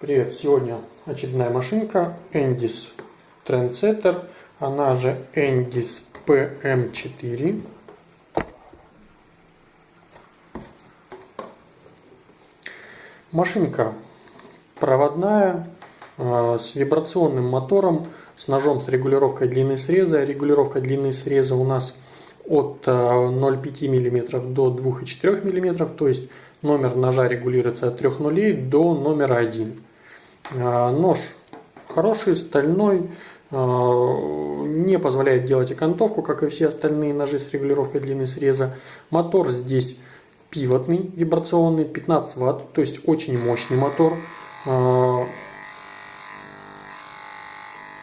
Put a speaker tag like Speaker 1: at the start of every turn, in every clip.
Speaker 1: Привет! Сегодня очередная машинка Endis Trendsetter, она же Endis PM4. Машинка проводная, э, с вибрационным мотором, с ножом с регулировкой длины среза. Регулировка длины среза у нас от 0,5 э, мм до 2,4 мм, то есть номер ножа регулируется от 3 нулей до номера 1. А, нож хороший, стальной, а, не позволяет делать окантовку, как и все остальные ножи с регулировкой длины среза. Мотор здесь пивотный, вибрационный, 15 ватт, то есть очень мощный мотор. А,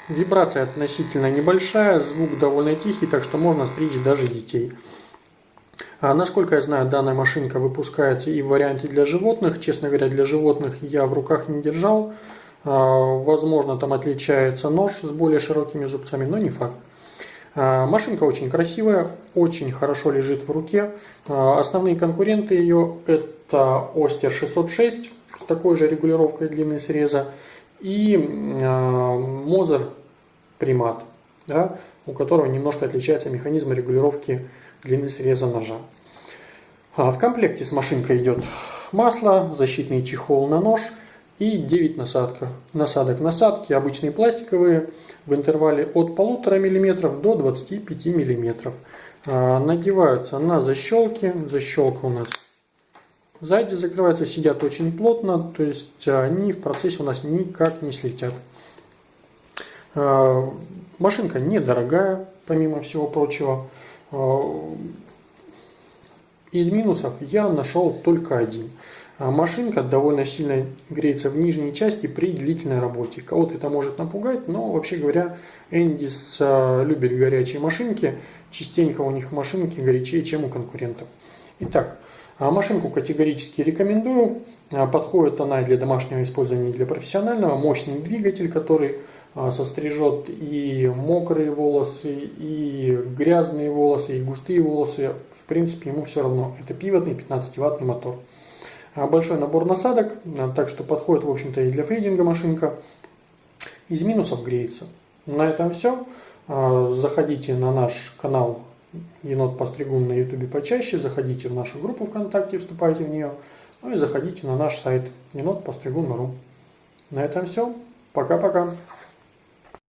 Speaker 1: вибрация относительно небольшая, звук довольно тихий, так что можно стричь даже детей. А насколько я знаю, данная машинка выпускается и в варианте для животных. Честно говоря, для животных я в руках не держал. А, возможно, там отличается нож с более широкими зубцами, но не факт. А, машинка очень красивая, очень хорошо лежит в руке. Основные конкуренты ее это Остер 606 с такой же регулировкой длины среза и Мозер Примат, да, у которого немножко отличается механизм регулировки длины среза ножа. В комплекте с машинкой идет масло, защитный чехол на нож – и 9 насадка, насадок. Насадки обычные пластиковые в интервале от 1,5 мм до 25 мм. А, надеваются на защелки. Защелка у нас сзади закрывается, сидят очень плотно, то есть они в процессе у нас никак не слетят. А, машинка недорогая, помимо всего прочего. А, из минусов я нашел только один – а машинка довольно сильно греется в нижней части при длительной работе. Кого-то это может напугать, но вообще говоря, Эндис а, любит горячие машинки. Частенько у них машинки горячее, чем у конкурентов. Итак, машинку категорически рекомендую. Подходит она для домашнего использования, и для профессионального. Мощный двигатель, который сострижет и мокрые волосы, и грязные волосы, и густые волосы. В принципе, ему все равно. Это пивотный 15-ваттный мотор. А, большой набор насадок, а, так что подходит, в общем-то, и для фейдинга машинка. Из минусов греется. На этом все. А, заходите на наш канал Енот Постригун на ютубе почаще, заходите в нашу группу ВКонтакте, вступайте в нее, ну и заходите на наш сайт енотпостригун.ру. На этом все. Пока-пока.